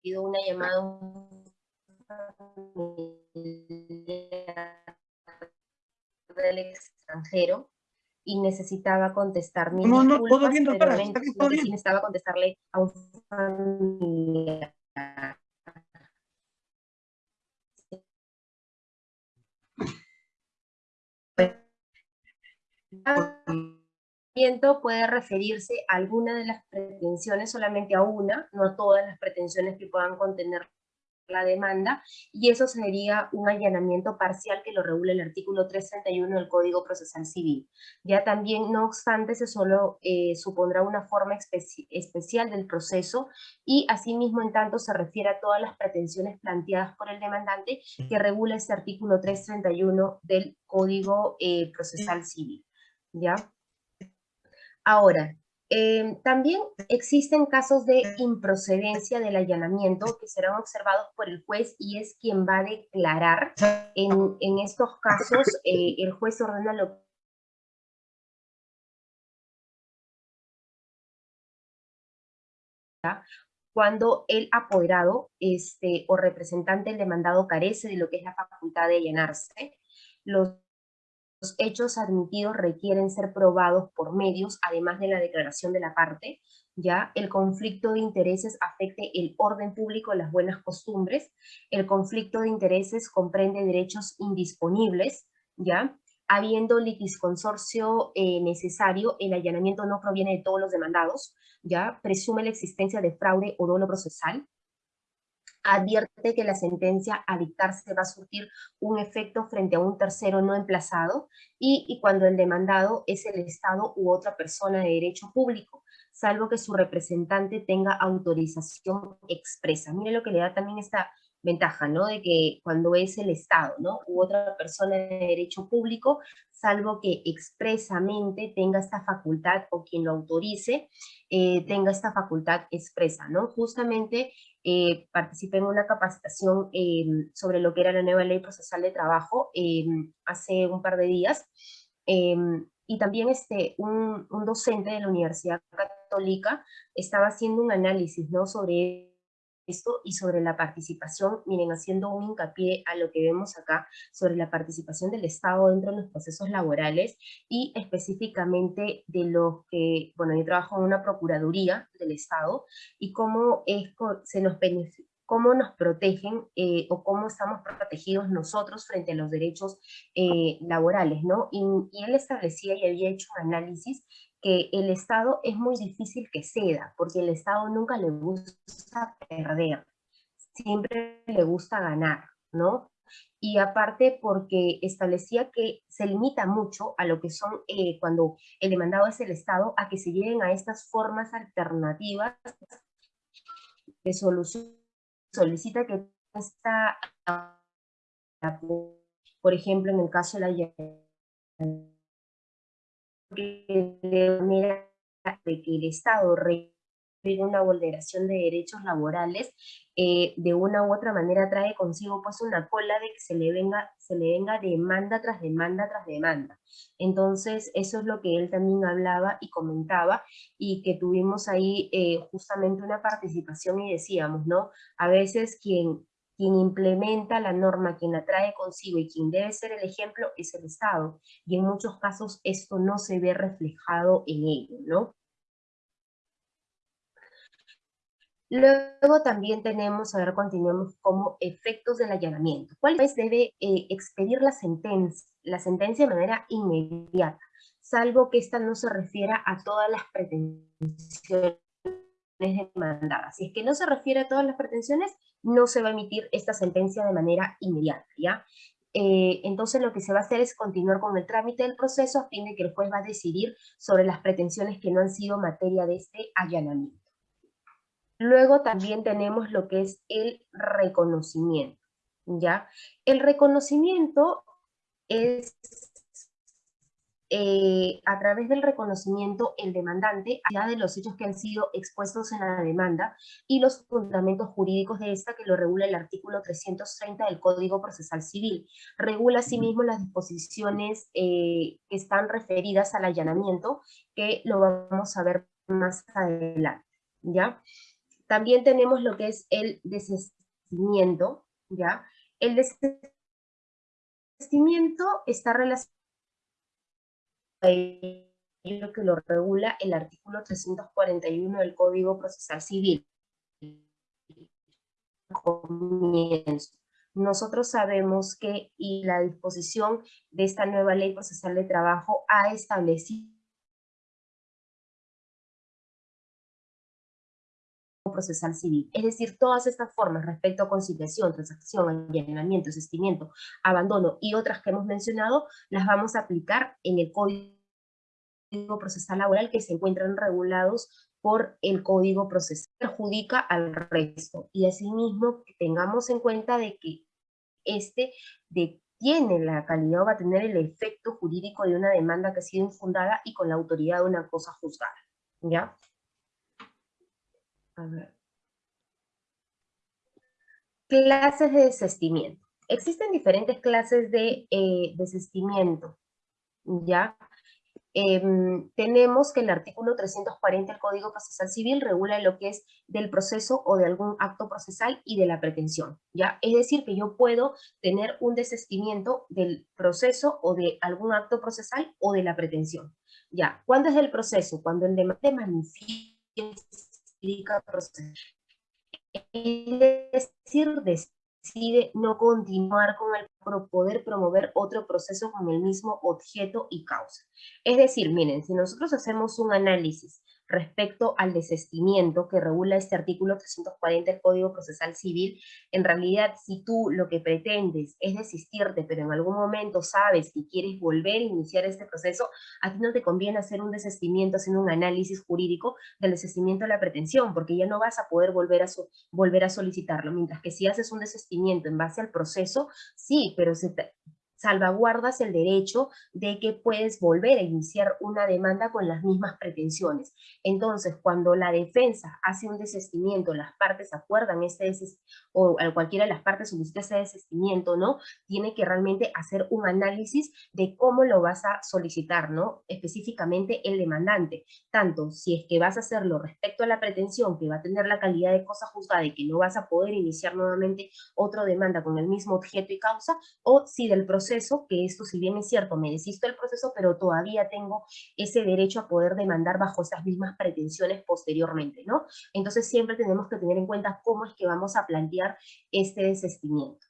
recibido una llamada del extranjero y necesitaba contestar mi No, no, todo bien, doctora, pero está bien, todo bien. necesitaba contestarle a un familiar. Puede referirse a alguna de las pretensiones, solamente a una, no a todas las pretensiones que puedan contener la demanda, y eso sería un allanamiento parcial que lo regula el artículo 331 del Código Procesal Civil. Ya también, no obstante, se solo eh, supondrá una forma especial del proceso, y asimismo, en tanto, se refiere a todas las pretensiones planteadas por el demandante que regula este artículo 331 del Código eh, Procesal Civil. ¿Ya? Ahora, Em, también existen casos de improcedencia del allanamiento que serán observados por el juez y es quien va a declarar. En, estos casos, eh, el juez ordena lo cuando el apoderado este, o representante del demandado carece de lo que es la facultad de allanarse. Los los hechos admitidos requieren ser probados por medios, además de la declaración de la parte, ya el conflicto de intereses afecte el orden público, las buenas costumbres, el conflicto de intereses comprende derechos indisponibles, ya habiendo litisconsorcio eh, necesario, el allanamiento no proviene de todos los demandados, ya presume la existencia de fraude o dolo procesal, advierte que la sentencia a dictarse va a surtir un efecto frente a un tercero no emplazado y, cuando el demandado es el Estado u otra persona de derecho público, salvo que su representante tenga autorización expresa. Mire lo que le da también esta ventaja, ¿no? De que cuando es el Estado, ¿no? U otra persona de derecho público, salvo que expresamente tenga esta facultad o quien lo autorice, eh, tenga esta facultad expresa, ¿no? Justamente eh, participé en una capacitación eh, sobre lo que era la nueva ley procesal de trabajo hace un par de días, y también este, un, un docente de la Universidad Católica estaba haciendo un análisis, ¿no? Sobre esto y sobre la participación, miren, haciendo un hincapié a lo que vemos acá, sobre la participación del Estado dentro de los procesos laborales y específicamente de los que, bueno, yo trabajo en una procuraduría del Estado y cómo es, se nos cómo nos protegen eh, o cómo estamos protegidos nosotros frente a los derechos eh, laborales, ¿no? Y, y, él establecía y había hecho un análisis que el Estado es muy difícil que ceda, porque el Estado nunca le gusta perder, siempre le gusta ganar, ¿no? Y aparte porque establecía que se limita mucho a lo que son, eh, cuando el demandado es el Estado, a que se lleguen a estas formas alternativas de solución. Solicita que esta, por ejemplo, en el caso de la de que el Estado una vulneración de derechos laborales, eh, de una u otra manera trae consigo pues una cola de que se le venga, se le venga demanda tras demanda tras demanda. Entonces eso es lo que él también hablaba y comentaba y que tuvimos ahí eh, justamente una participación y decíamos, ¿no? A veces quien quien implementa la norma, quien la trae consigo y quien debe ser el ejemplo es el Estado. Y en muchos casos esto no se ve reflejado en ello, ¿no? Luego también tenemos, a ver, continuemos, como efectos del allanamiento. ¿Cuál es? Debe eh, expedir la sentencia, la sentencia de manera inmediata, salvo que esta no se refiera a todas las pretensiones demandadas. Si es que no se refiere a todas las pretensiones, no se va a emitir esta sentencia de manera inmediata, ¿ya? Eh, entonces lo que se va a hacer es continuar con el trámite del proceso a fin de que el juez va a decidir sobre las pretensiones que no han sido materia de este allanamiento. Luego también tenemos lo que es el reconocimiento, ¿ya? El reconocimiento es eh, a través del reconocimiento el demandante de los hechos que han sido expuestos en la demanda y los fundamentos jurídicos de esta que lo regula el artículo 330 del Código Procesal Civil. Regula asimismo las disposiciones eh, que están referidas al allanamiento, que lo vamos a ver más adelante, ¿ya? También tenemos lo que es el desistimiento, ¿ya? El desistimiento está relacionado lo que lo regula el artículo 341 del Código Procesal Civil. Nosotros sabemos que y la disposición de esta nueva ley procesal de trabajo ha establecido procesal civil. Es decir, todas estas formas respecto a conciliación, transacción, allanamiento, desistimiento, abandono y otras que hemos mencionado, las vamos a aplicar en el Código procesal laboral que se encuentran regulados por el código procesal, perjudica al resto. Y asimismo, tengamos en cuenta de que este tiene la calidad o va a tener el efecto jurídico de una demanda que ha sido infundada y con la autoridad de una cosa juzgada. ¿Ya? A ver. Clases de desestimiento. Existen diferentes clases de eh, desestimiento, ¿ya? Em, tenemos que el artículo 340 del Código Procesal Civil regula lo que es del proceso o de algún acto procesal y de la pretensión, ¿ya? Es decir, que yo puedo tener un desestimiento del proceso o de algún acto procesal o de la pretensión, ¿ya? ¿Cuándo es el proceso? Cuando el demanda manifiesta proceso. Es decir, decide no continuar con el poder promover otro proceso con el mismo objeto y causa. Es decir, miren, si nosotros hacemos un análisis respecto al desestimiento que regula este artículo 340 del Código Procesal Civil, en realidad si tú lo que pretendes es desistirte, pero en algún momento sabes que quieres volver a iniciar este proceso, a ti no te conviene hacer un desestimiento, haciendo un análisis jurídico del desestimiento de la pretensión, porque ya no vas a poder volver a, volver a solicitarlo, mientras que si haces un desestimiento en base al proceso, sí, pero se salvaguardas el derecho de que puedes volver a iniciar una demanda con las mismas pretensiones. Entonces, cuando la defensa hace un desestimiento, las partes acuerdan ese o cualquiera de las partes solicita ese desestimiento, ¿no? Tiene que realmente hacer un análisis de cómo lo vas a solicitar, ¿no? Específicamente el demandante, tanto si es que vas a hacerlo respecto a la pretensión, que va a tener la calidad de cosa juzgada y que no vas a poder iniciar nuevamente otra demanda con el mismo objeto y causa, o si del proceso que esto si bien es cierto, me desisto del proceso, pero todavía tengo ese derecho a poder demandar bajo esas mismas pretensiones posteriormente, ¿no? Entonces siempre tenemos que tener en cuenta cómo es que vamos a plantear este desestimiento,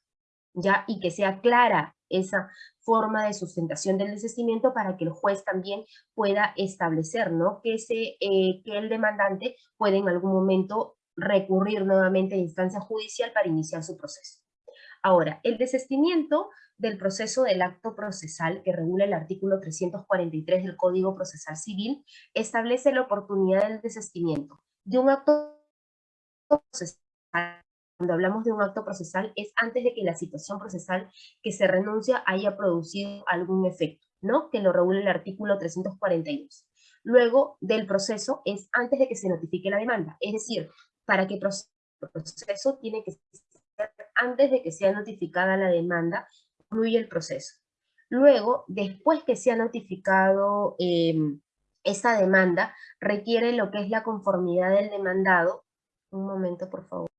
¿ya? Y que sea clara esa forma de sustentación del desestimiento para que el juez también pueda establecer, ¿no? Que, ese, eh, que el demandante puede en algún momento recurrir nuevamente a instancia judicial para iniciar su proceso. Ahora, el desestimiento del proceso del acto procesal que regula el artículo 343 del Código Procesal Civil establece la oportunidad del desestimiento de un acto procesal. Cuando hablamos de un acto procesal es antes de que la situación procesal que se renuncia haya producido algún efecto, ¿no? Que lo regula el artículo 342. Luego del proceso es antes de que se notifique la demanda, es decir, para que proceso tiene que ser antes de que sea notificada la demanda concluye el proceso. Luego, después que se ha notificado eh, esta demanda, requiere lo que es la conformidad del demandado. Un momento, por favor.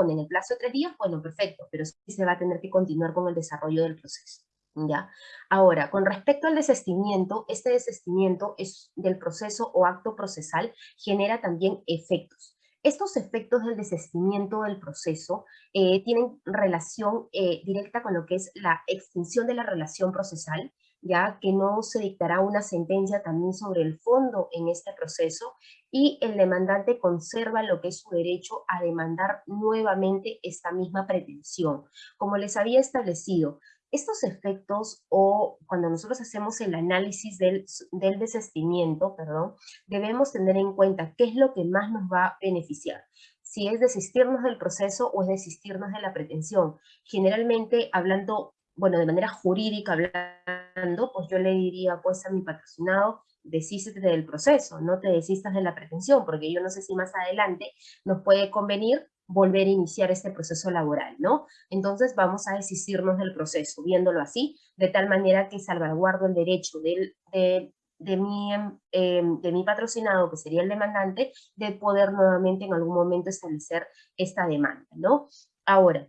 Corresponde en el plazo de tres días, bueno, perfecto, pero sí se va a tener que continuar con el desarrollo del proceso. ¿ya? Ahora, con respecto al desestimiento, este desestimiento es del proceso o acto procesal genera también efectos. Estos efectos del desestimiento del proceso eh, tienen relación eh, directa con lo que es la extinción de la relación procesal, ya que no se dictará una sentencia también sobre el fondo en este proceso y el demandante conserva lo que es su derecho a demandar nuevamente esta misma pretensión. Como les había establecido, estos efectos o cuando nosotros hacemos el análisis del, del desestimiento, perdón, debemos tener en cuenta qué es lo que más nos va a beneficiar si es desistirnos del proceso o es desistirnos de la pretensión. Generalmente, hablando, bueno, de manera jurídica hablando, pues yo le diría pues a mi patrocinado, desístete del proceso, no te desistas de la pretensión, porque yo no sé si más adelante nos puede convenir volver a iniciar este proceso laboral, ¿no? Entonces vamos a desistirnos del proceso, viéndolo así, de tal manera que salvaguardo el derecho del, de, de, mi, em, de mi patrocinado, que sería el demandante, de poder nuevamente en algún momento establecer esta demanda, ¿no? Ahora,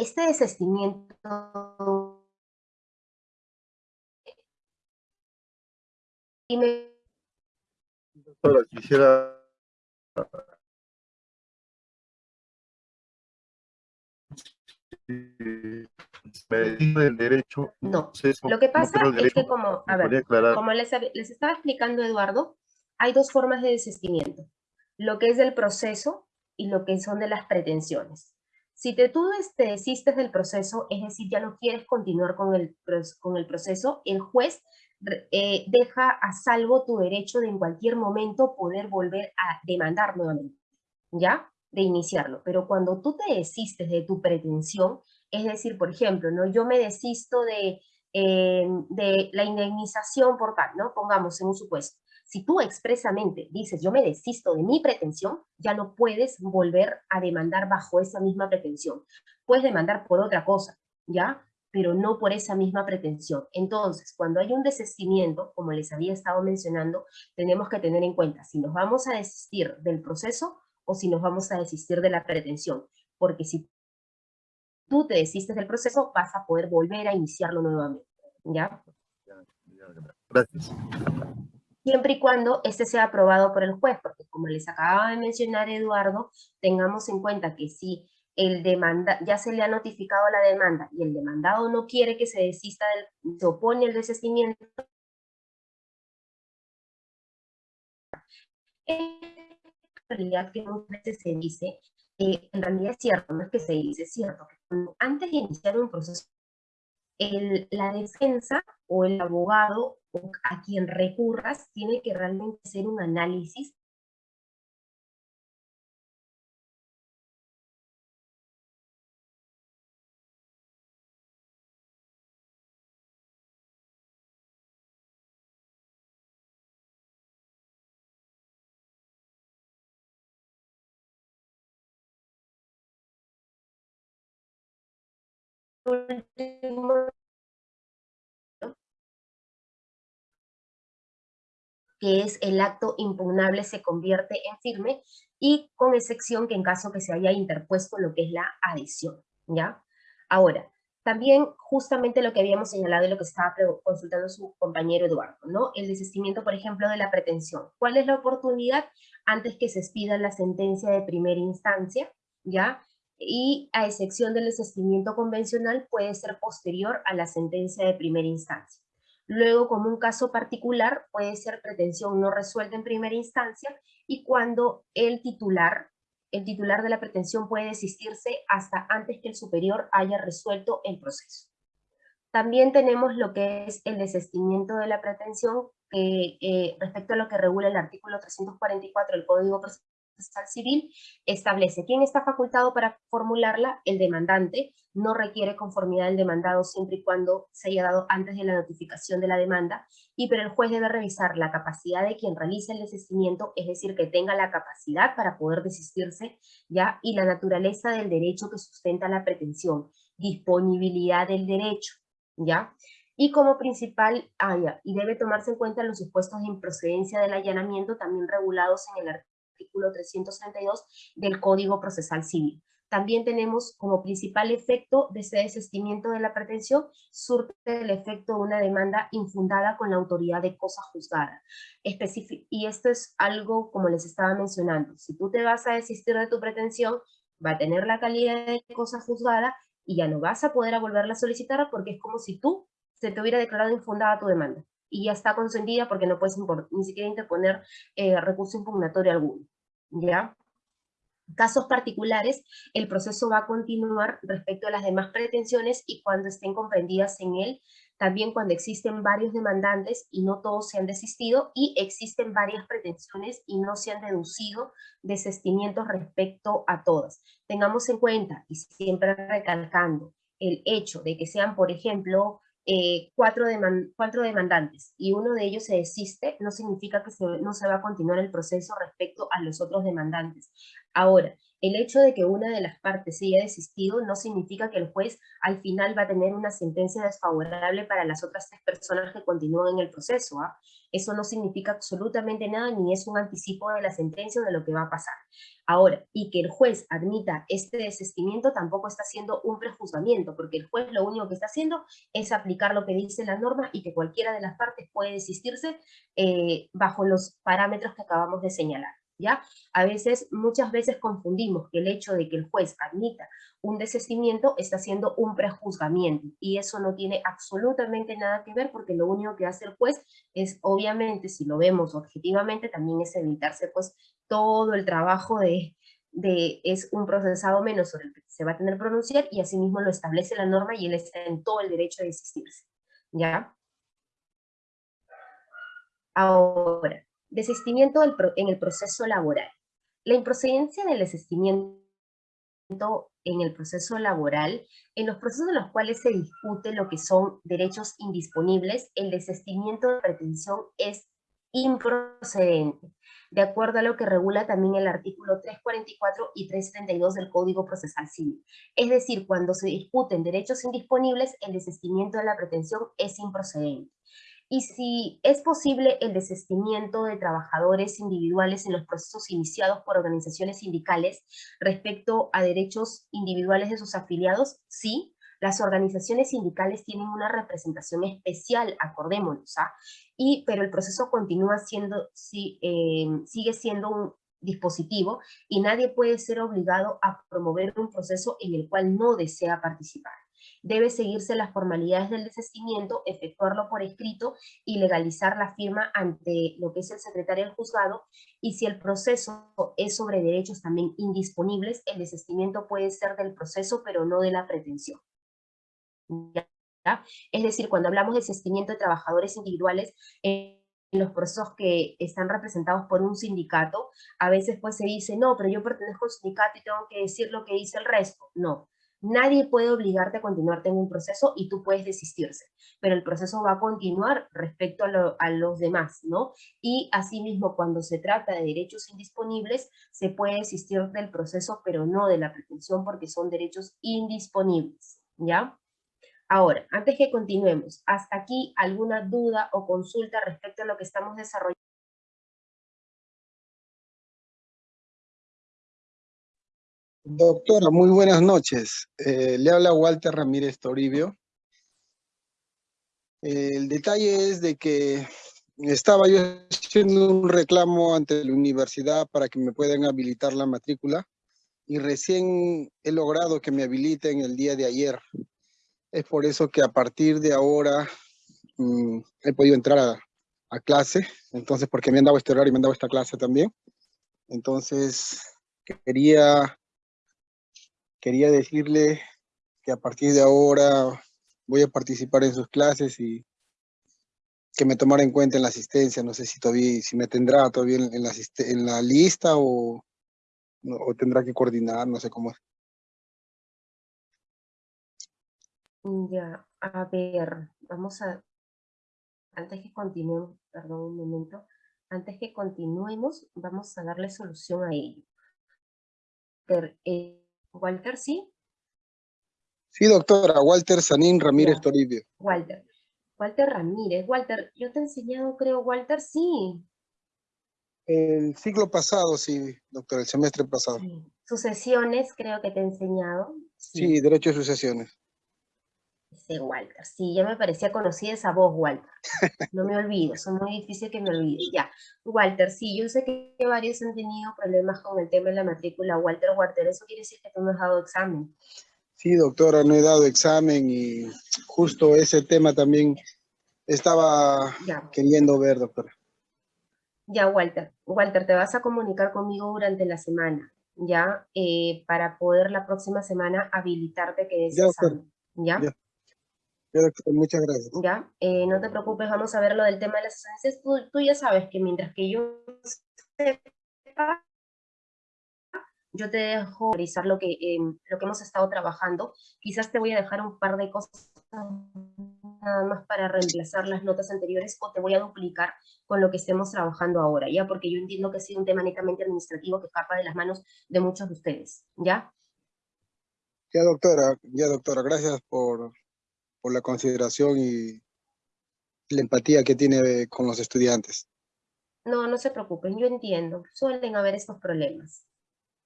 este desistimiento y me... Doctora, quisiera el derecho. No, lo que pasa es que como, a ver, como les, les estaba explicando Eduardo, hay dos formas de desistimiento, lo que es del proceso y lo que son de las pretensiones. Si te, tú te desistes del proceso, es decir, ya no quieres continuar con el, con el proceso, el juez eh, deja a salvo tu derecho de en cualquier momento poder volver a demandar nuevamente, ¿ya? de iniciarlo, pero cuando tú te desistes de tu pretensión, es decir, por ejemplo, ¿no? yo me desisto de, eh, de la indemnización por tal, ¿no? pongamos en un supuesto, si tú expresamente dices yo me desisto de mi pretensión, ya no puedes volver a demandar bajo esa misma pretensión. Puedes demandar por otra cosa, ¿ya? Pero no por esa misma pretensión. Entonces, cuando hay un desistimiento, como les había estado mencionando, tenemos que tener en cuenta si nos vamos a desistir del proceso o si nos vamos a desistir de la pretensión. Porque si tú te desistes del proceso, vas a poder volver a iniciarlo nuevamente. ¿Ya? Gracias. Siempre y cuando este sea aprobado por el juez, porque como les acababa de mencionar Eduardo, tengamos en cuenta que si el demanda, ya se le ha notificado la demanda y el demandado no quiere que se desista, del, se opone al desistimiento, realidad que muchas veces se dice, eh, en realidad es cierto, no es que se dice, es cierto, que antes de iniciar un proceso, el, la defensa o el abogado o a quien recurras tiene que realmente hacer un análisis que es el acto impugnable se convierte en firme y con excepción que en caso que se haya interpuesto lo que es la adición, ¿ya? Ahora, también justamente lo que habíamos señalado y lo que estaba consultando su compañero Eduardo, ¿no? El desistimiento, por ejemplo, de la pretensión. ¿Cuál es la oportunidad antes que se expida la sentencia de primera instancia, ¿ya? y a excepción del desistimiento convencional puede ser posterior a la sentencia de primera instancia. Luego, como un caso particular, puede ser pretensión no resuelta en primera instancia y cuando el titular, el titular de la pretensión puede desistirse hasta antes que el superior haya resuelto el proceso. También tenemos lo que es el desistimiento de la pretensión eh, respecto a lo que regula el artículo 344 del Código Procesal Civil establece quién está facultado para formularla, el demandante, no requiere conformidad del demandado siempre y cuando se haya dado antes de la notificación de la demanda, y pero el juez debe revisar la capacidad de quien realice el desistimiento, es decir, que tenga la capacidad para poder desistirse, ¿ya? y la naturaleza del derecho que sustenta la pretensión, disponibilidad del derecho, ¿ya? y como principal, haya y debe tomarse en cuenta los supuestos de improcedencia del allanamiento también regulados en el artículo artículo 332 del Código Procesal Civil. también tenemos como principal efecto de ese desistimiento de la pretensión, surte el efecto de una demanda infundada con la autoridad de cosa juzgada. y esto es algo, como les estaba mencionando, si tú te vas a desistir de tu pretensión, va a tener la calidad de cosa juzgada y ya no vas a poder volverla a solicitar porque es como si tú se te hubiera declarado infundada tu demanda y ya está consentida porque no puedes ni siquiera interponer eh, recurso impugnatorio alguno. ¿Ya? Casos particulares, el proceso va a continuar respecto a las demás pretensiones y cuando estén comprendidas en él, también cuando existen varios demandantes y no todos se han desistido y existen varias pretensiones y no se han deducido desestimientos respecto a todas. Tengamos en cuenta, y siempre recalcando, el hecho de que sean, por ejemplo, eh, cuatro, cuatro, demandantes y uno de ellos se desiste, no significa que no se va a continuar el proceso respecto a los otros demandantes. Ahora, el hecho de que una de las partes haya desistido no significa que el juez al final va a tener una sentencia desfavorable para las otras tres personas que continúan en el proceso. ¿ah? Eso no significa absolutamente nada ni es un anticipo de la sentencia o de lo que va a pasar. Ahora, y que el juez admita este desistimiento tampoco está haciendo un prejuzgamiento, porque el juez lo único que está haciendo es aplicar lo que dice la norma y que cualquiera de las partes puede desistirse eh, bajo los parámetros que acabamos de señalar. ¿Ya? A veces, muchas veces confundimos que el hecho de que el juez admita un desistimiento está haciendo un prejuzgamiento y eso no tiene absolutamente nada que ver porque lo único que hace el juez es, obviamente, si lo vemos objetivamente, también es evitarse pues todo el trabajo de, de es un procesado menos sobre el que se va a tener que pronunciar y asimismo lo establece la norma y él está en todo el derecho de desistirse, ¿ya? Ahora, Desistimiento en el proceso laboral. La improcedencia del desistimiento en el proceso laboral, en los procesos en los cuales se discute lo que son derechos indisponibles, el desistimiento de pretensión es improcedente, de acuerdo a lo que regula también el artículo 344 y 332 del Código Procesal Civil. Es decir, cuando se discuten derechos indisponibles, el desistimiento de la pretensión es improcedente y si es posible el desestimiento de trabajadores individuales en los procesos iniciados por organizaciones sindicales respecto a derechos individuales de sus afiliados, sí, las organizaciones sindicales tienen una representación especial, acordémonos, ¿ah? y, pero el proceso continúa siendo, eh, sigue siendo un dispositivo y nadie puede ser obligado a promover un proceso en el cual no desea participar debe seguirse las formalidades del desistimiento, efectuarlo por escrito y legalizar la firma ante lo que es el secretario del juzgado, y si el proceso es sobre derechos también indisponibles, el desistimiento puede ser del proceso, pero no de la pretensión. Es decir, cuando hablamos de desistimiento de trabajadores individuales, en los procesos que están representados por un sindicato, a veces pues se dice, no, pero yo pertenezco al sindicato y tengo que decir lo que dice el resto. No, Nadie puede obligarte a continuarte en un proceso y tú puedes desistirse, pero el proceso va a continuar respecto a, los demás, ¿no? Y asimismo, cuando se trata de derechos indisponibles, se puede desistir del proceso, pero no de la pretensión porque son derechos indisponibles, ¿ya? Ahora, antes que continuemos, ¿hasta aquí alguna duda o consulta respecto a lo que estamos desarrollando? Doctora, muy buenas noches. Eh, le habla Walter Ramírez Toribio. el detalle es de que estaba yo haciendo un reclamo ante la universidad para que me puedan habilitar la matrícula y recién he logrado que me habiliten el día de ayer. Es por eso que a partir de ahora mm, he podido entrar a, a, clase, entonces porque me han dado este horario y me han dado esta clase también. Entonces quería quería decirle que a partir de ahora voy a participar en sus clases y que me tomara en cuenta en la asistencia. No sé si todavía, si me tendrá todavía en la, lista o, o tendrá que coordinar, no sé cómo es. Ya, a ver, vamos a, antes que continuemos, perdón un momento, antes que continuemos, vamos a darle solución a ello. Eh, Walter, ¿sí? Sí, doctora, Walter Sanín Ramírez Toribio. Walter. Walter Ramírez. Walter, yo te he enseñado, creo, Walter, sí. El siglo pasado, sí, doctor, el semestre pasado. Sí. Sucesiones, creo que te he enseñado. Sí, derecho de sucesiones. Sí, Walter, sí, ya me parecía conocida esa voz, Walter. No me olvido, son muy difíciles que me olvide. Ya, Walter, sí, yo sé que varios han tenido problemas con el tema de la matrícula. Walter, Walter, eso quiere decir que tú no has dado examen. Sí, doctora, no he dado examen y justo ese tema también estaba Ya, queriendo ver, doctora. ya, Walter. Walter, te vas a comunicar conmigo durante la semana, ¿ya? Eh, para poder la próxima semana habilitarte que des Ya, examen, ¿ya? Ya. Muchas gracias. ¿ya? Eh, no te preocupes, vamos a ver lo del tema de las esencias. Tú, tú ya sabes que mientras que yo sepa, yo te dejo revisar lo que, em, lo que hemos estado trabajando. Quizás te voy a dejar un par de cosas nada más para reemplazar las notas anteriores o te voy a duplicar con lo que estemos trabajando ahora, ¿ya? Porque yo entiendo que ha sido un tema netamente administrativo que escapa de las manos de muchos de ustedes, ¿ya? Ya, doctora, ya, doctora, gracias por, por la consideración y la empatía que tiene con los estudiantes. No, no se preocupen, yo entiendo, suelen haber estos problemas.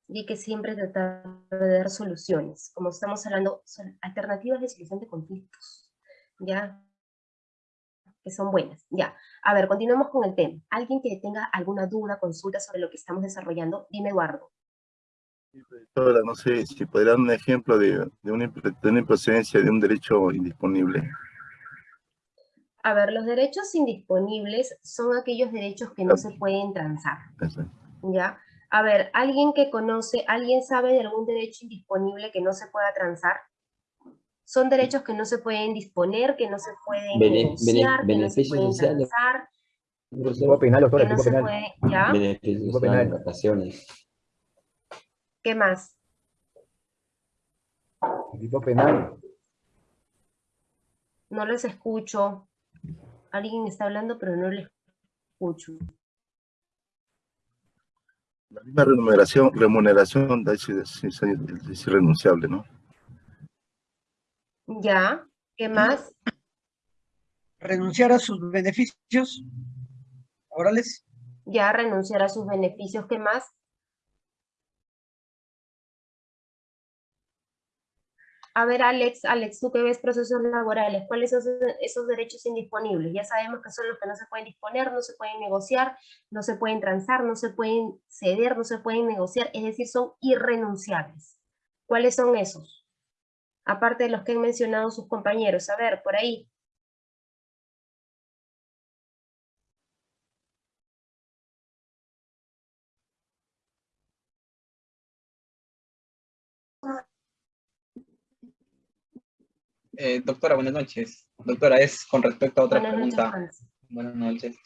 Y hay que siempre tratar de dar soluciones. Como estamos hablando, son alternativas de solución de conflictos. ¿Ya? Que son buenas. Ya. A ver, continuamos con el tema. ¿Alguien que tenga alguna duda, consulta sobre lo que estamos desarrollando? Dime, Eduardo. Doctora, no sé si podría dar un ejemplo de, de, una, de una improcedencia de un derecho indisponible. A ver, los derechos indisponibles son aquellos derechos que no se pueden transar. ¿Ya? A ver, ¿alguien que conoce, alguien sabe de algún derecho indisponible que no se pueda transar? Son derechos que no se pueden disponer, que no se pueden Bene- negociar, bene- que no se pueden sociales. transar, que no se puede, ¿ya? Beneficios Tipo sociales, penal. vacaciones. ¿Qué más? Tipo penal. No les escucho. Alguien está hablando, pero no les escucho. La misma remuneración, remuneración es, es- es- es irrenunciable, ¿no? ¿Ya? ¿Qué más? renunciar a sus beneficios laborales, Ya renunciar a sus beneficios. ¿Qué más? A ver, Alex, Alex, tú que ves procesos laborales, ¿cuáles son esos, esos derechos indisponibles? Ya sabemos que son los que no se pueden disponer, no se pueden negociar, no se pueden transar, no se pueden ceder, no se pueden negociar, es decir, son irrenunciables. ¿Cuáles son esos? Aparte de los que han mencionado sus compañeros. A ver, por ahí. Eh, doctora, buenas noches. Doctora, es con respecto a otra Buenas noches, pregunta. Hans. Buenas noches.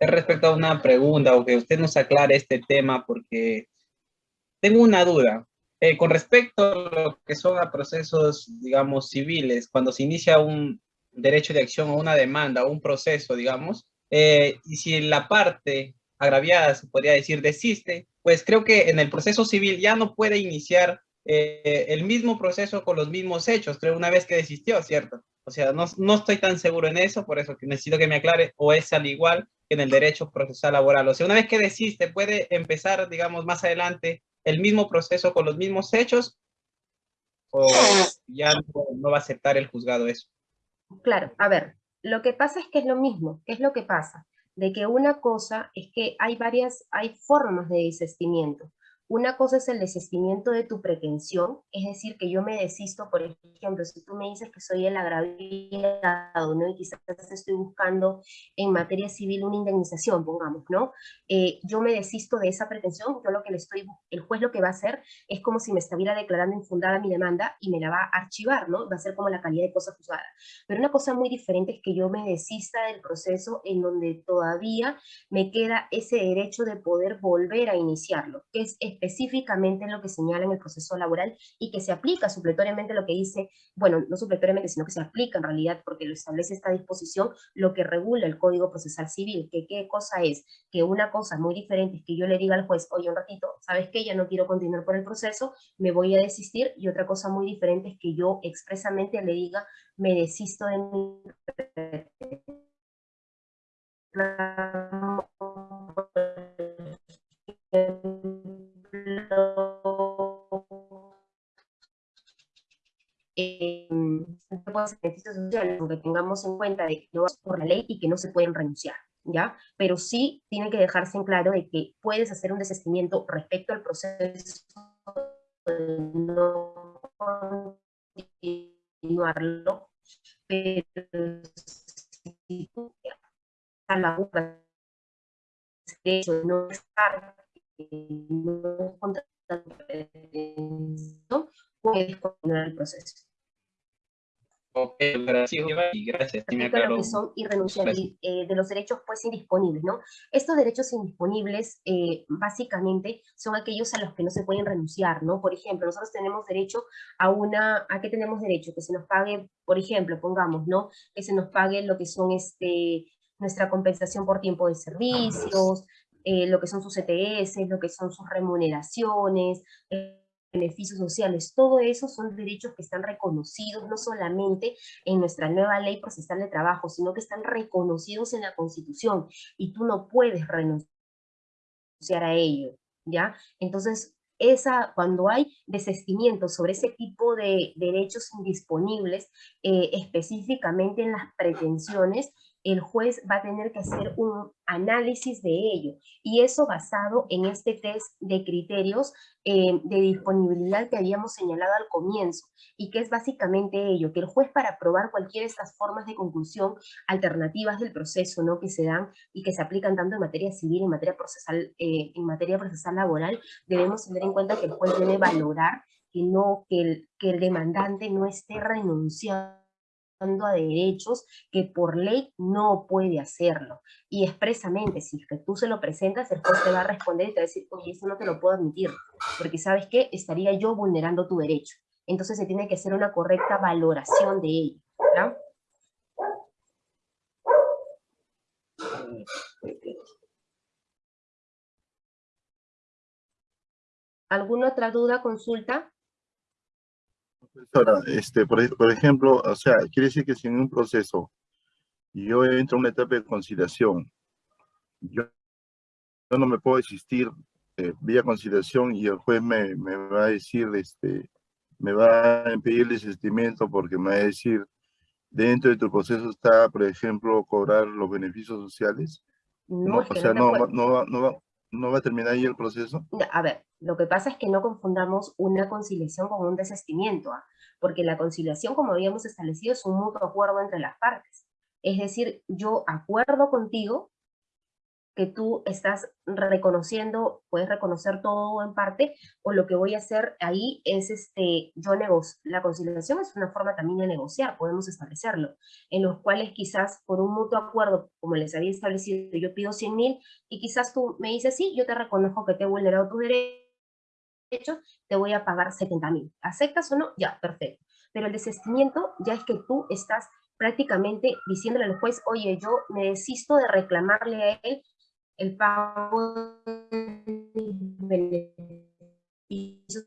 Es respecto a una pregunta o que usted nos aclare este tema porque tengo una duda. Eh, con respecto a lo que son a procesos, digamos, civiles, cuando se inicia un derecho de acción o una demanda o un proceso, digamos, eh, y si la parte agraviada, se podría decir, desiste, pues creo que en el proceso civil ya no puede iniciar eh, el mismo proceso con los mismos hechos, creo, una vez que desistió, ¿cierto? O sea, no, no estoy tan seguro en eso, por eso que necesito que me aclare, o es al igual que en el derecho procesal laboral. O sea, una vez que desiste, puede empezar, digamos, más adelante el mismo proceso con los mismos hechos, o ya no, va a aceptar el juzgado eso. Claro, a ver, lo que pasa es que es lo mismo. ¿Qué es lo que pasa? De que una cosa es que hay varias, hay formas de desistimiento. Una cosa es el desistimiento de tu pretensión, es decir, que yo me desisto, por ejemplo, si tú me dices que soy el agraviado, ¿no? Y quizás estoy buscando en materia civil una indemnización, pongamos, ¿no? Eh, yo me desisto de esa pretensión, yo lo que le estoy, el juez lo que va a hacer es como si me estuviera declarando infundada mi demanda y me la va a archivar, ¿no? Va a ser como la calidad de cosa juzgada. Pero una cosa muy diferente es que yo me desista del proceso en donde todavía me queda ese derecho de poder volver a iniciarlo, que es específicamente lo que señala en el proceso laboral y que se aplica supletoriamente lo que dice, bueno, no supletoriamente, sino que se aplica en realidad porque lo establece esta disposición, lo que regula el Código Procesal Civil, que qué cosa es, que una cosa muy diferente es que yo le diga al juez, oye, un ratito, ¿sabes qué? Ya no quiero continuar por el proceso, me voy a desistir, y otra cosa muy diferente es que yo expresamente le diga, me desisto de mi puede ser beneficios sociales, aunque tengamos en cuenta de que no es por la ley y que no se pueden renunciar, ¿ya? Pero sí tiene que dejarse en claro de que puedes hacer un desistimiento respecto al proceso no continuarlo, pero si tú a la de hecho no estar no puedes continuar el proceso. Gracias, y gracias. Me lo que son irrenunciables, eh, de los derechos pues indisponibles, ¿no? Estos derechos indisponibles eh, básicamente son aquellos a los que no se pueden renunciar, ¿no? Por ejemplo, nosotros tenemos derecho a una, ¿a qué tenemos derecho? Que se nos pague, por ejemplo, pongamos, ¿no? Que se nos pague lo que son este, nuestra compensación por tiempo de servicios, eh, lo que son sus ETS, lo que son sus remuneraciones, eh, beneficios sociales, todo eso son derechos que están reconocidos no solamente en nuestra nueva ley procesal de trabajo, sino que están reconocidos en la Constitución y tú no puedes renunciar a ello, ¿ya? Entonces, esa, cuando hay desestimiento sobre ese tipo de derechos indisponibles, eh, específicamente en las pretensiones, el juez va a tener que hacer un análisis de ello, y eso basado en este test de criterios eh, de disponibilidad que habíamos señalado al comienzo, y que es básicamente ello, que el juez para aprobar cualquiera de estas formas de conclusión alternativas del proceso, ¿no? que se dan y que se aplican tanto en materia civil, en materia procesal, eh, en materia procesal laboral, debemos tener en cuenta que el juez debe valorar que, no, que, el, que el demandante no esté renunciando a derechos que por ley no puede hacerlo. Y expresamente, si que tú se lo presentas, el juez te va a responder y te va a decir, oye, eso no te lo puedo admitir, porque ¿sabes qué? Estaría yo vulnerando tu derecho. Entonces se tiene que hacer una correcta valoración de ello. ¿ya? ¿Alguna otra duda, consulta? Profesora, este, por, por ejemplo, o sea, quiere decir que si en un proceso yo entro a una etapa de conciliación, yo, yo no me puedo desistir eh, vía conciliación y el juez me, me va a decir, este, me va a impedir el desistimiento porque me va a decir, dentro de tu proceso está, por ejemplo, cobrar los beneficios sociales. No, No, o sea, no, no, no, no, no va a terminar ahí el proceso. A ver, lo que pasa es que no confundamos una conciliación con un desestimiento, ¿ah? porque la conciliación, como habíamos establecido, es un mutuo acuerdo entre las partes. Es decir, yo acuerdo contigo que tú estás reconociendo, puedes reconocer todo en parte, o lo que voy a hacer ahí es, este, yo negocio. La conciliación es una forma también de negociar, podemos establecerlo, en los cuales quizás por un mutuo acuerdo, como les había establecido, yo pido 100 mil, y quizás tú me dices, sí, yo te reconozco que te he vulnerado tus derechos, te voy a pagar 70 mil. ¿Aceptas o no? Ya, perfecto. Pero el desistimiento ya es que tú estás prácticamente diciéndole al juez, oye, yo me desisto de reclamarle a él el pago de beneficios.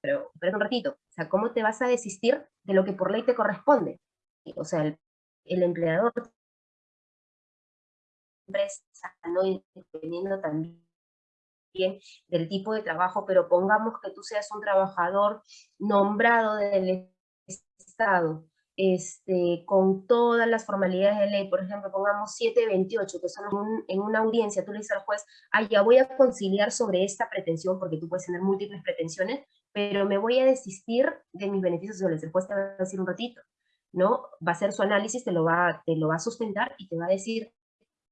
Pero, pero un ratito, o sea, ¿cómo te vas a desistir de lo que por ley te corresponde? O sea, el, el empleador empresa, dependiendo también del tipo de trabajo, pero pongamos que tú seas un trabajador nombrado del Estado, este, con todas las formalidades de ley, por ejemplo, pongamos 728, que son un- en una audiencia, tú le dices al juez, ah, ya voy a conciliar sobre esta pretensión, porque tú puedes tener múltiples pretensiones, pero me voy a desistir de mis beneficios sociales. El juez te va a decir un ratito, ¿no? Va a hacer su análisis, te lo va, te lo va a sustentar y te va a decir,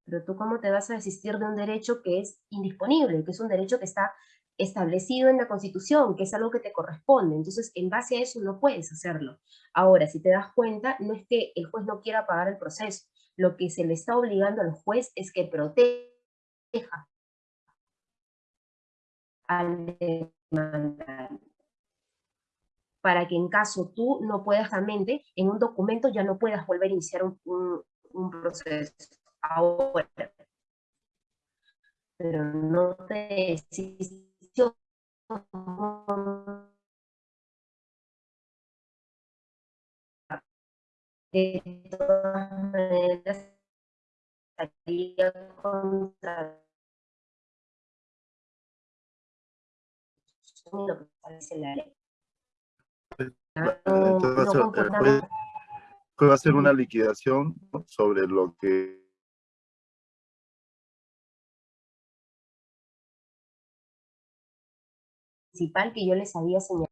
pero tú cómo te vas a desistir de un derecho que es indisponible, que es un derecho que está establecido en la Constitución, que es algo que te corresponde. Entonces, en base a eso no puedes hacerlo. Ahora, si te das cuenta, no es que el juez no quiera pagar el proceso. Lo que se le está obligando al juez es que proteja al demandante para que en caso tú no puedas realmente, en un documento ya no puedas volver a iniciar un, un- proceso ahora. Pero no te desistió. De todas maneras, estaría una liquidación sobre lo que principal que yo les había señalado